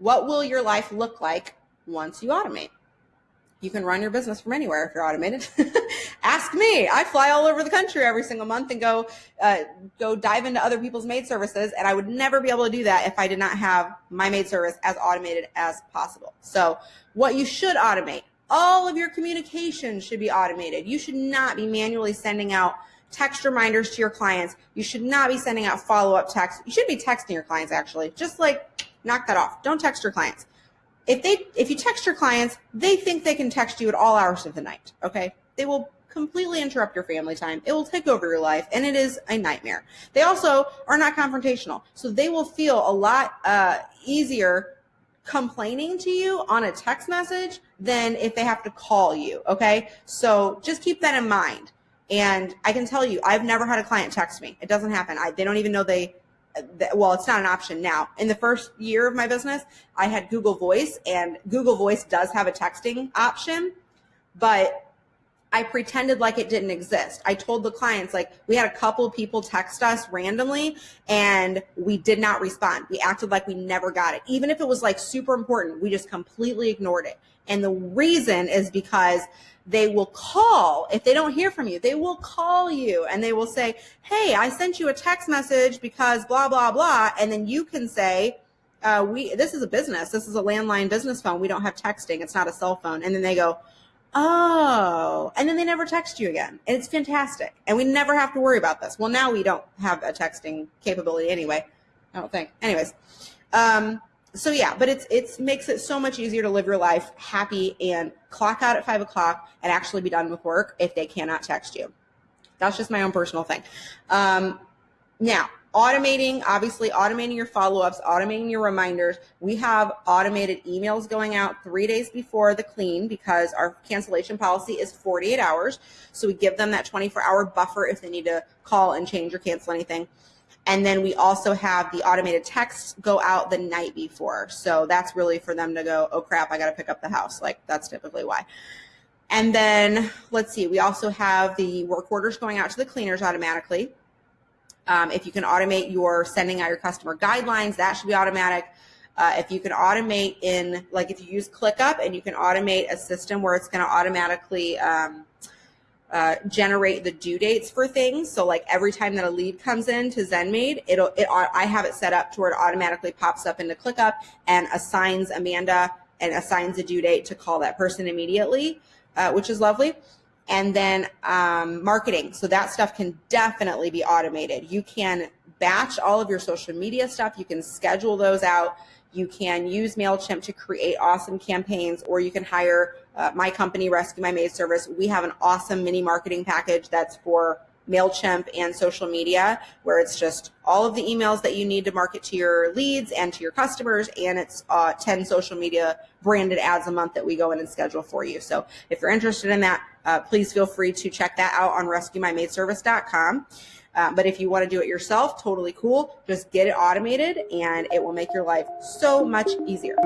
what will your life look like once you automate? You can run your business from anywhere if you're automated. Ask me. I fly all over the country every single month and go uh, go dive into other people's maid services, and I would never be able to do that if I did not have my maid service as automated as possible. So, what you should automate all of your communication should be automated. You should not be manually sending out text reminders to your clients. You should not be sending out follow up texts. You should be texting your clients actually. Just like knock that off. Don't text your clients if they if you text your clients, they think they can text you at all hours of the night. Okay, they will completely interrupt your family time. It will take over your life, and it is a nightmare. They also are not confrontational, so they will feel a lot uh, easier complaining to you on a text message than if they have to call you. Okay, so just keep that in mind. And I can tell you, I've never had a client text me. It doesn't happen. I, they don't even know they well, it's not an option now. In the first year of my business, I had Google Voice, and Google Voice does have a texting option, but I pretended like it didn't exist. I told the clients, like, we had a couple people text us randomly and we did not respond. We acted like we never got it. Even if it was like super important, we just completely ignored it. And the reason is because they will call if they don't hear from you they will call you and they will say hey i sent you a text message because blah blah blah and then you can say uh, we this is a business this is a landline business phone we don't have texting it's not a cell phone and then they go oh and then they never text you again and it's fantastic and we never have to worry about this well now we don't have a texting capability anyway i don't think anyways um, so yeah, but it's it's makes it so much easier to live your life happy and clock out at five o'clock and actually be done with work if they cannot text you. That's just my own personal thing. Um, now, automating, obviously automating your follow-ups, automating your reminders. We have automated emails going out three days before the clean because our cancellation policy is 48 hours. So we give them that 24 hour buffer if they need to call and change or cancel anything. And then we also have the automated texts go out the night before. So that's really for them to go, oh crap, I got to pick up the house. Like that's typically why. And then let's see, we also have the work orders going out to the cleaners automatically. Um, if you can automate your sending out your customer guidelines, that should be automatic. Uh, if you can automate in, like if you use ClickUp and you can automate a system where it's going to automatically um, uh, generate the due dates for things. So like every time that a lead comes in to ZenMaid, it'll it I have it set up to where it automatically pops up into ClickUp and assigns Amanda and assigns a due date to call that person immediately, uh, which is lovely. And then um, marketing. So that stuff can definitely be automated. You can batch all of your social media stuff. You can schedule those out. You can use MailChimp to create awesome campaigns, or you can hire uh, my company, Rescue My Maid Service. We have an awesome mini marketing package that's for MailChimp and social media, where it's just all of the emails that you need to market to your leads and to your customers. And it's uh, 10 social media branded ads a month that we go in and schedule for you. So if you're interested in that, uh, please feel free to check that out on rescuemymaidservice.com. Uh, but if you want to do it yourself, totally cool. Just get it automated and it will make your life so much easier.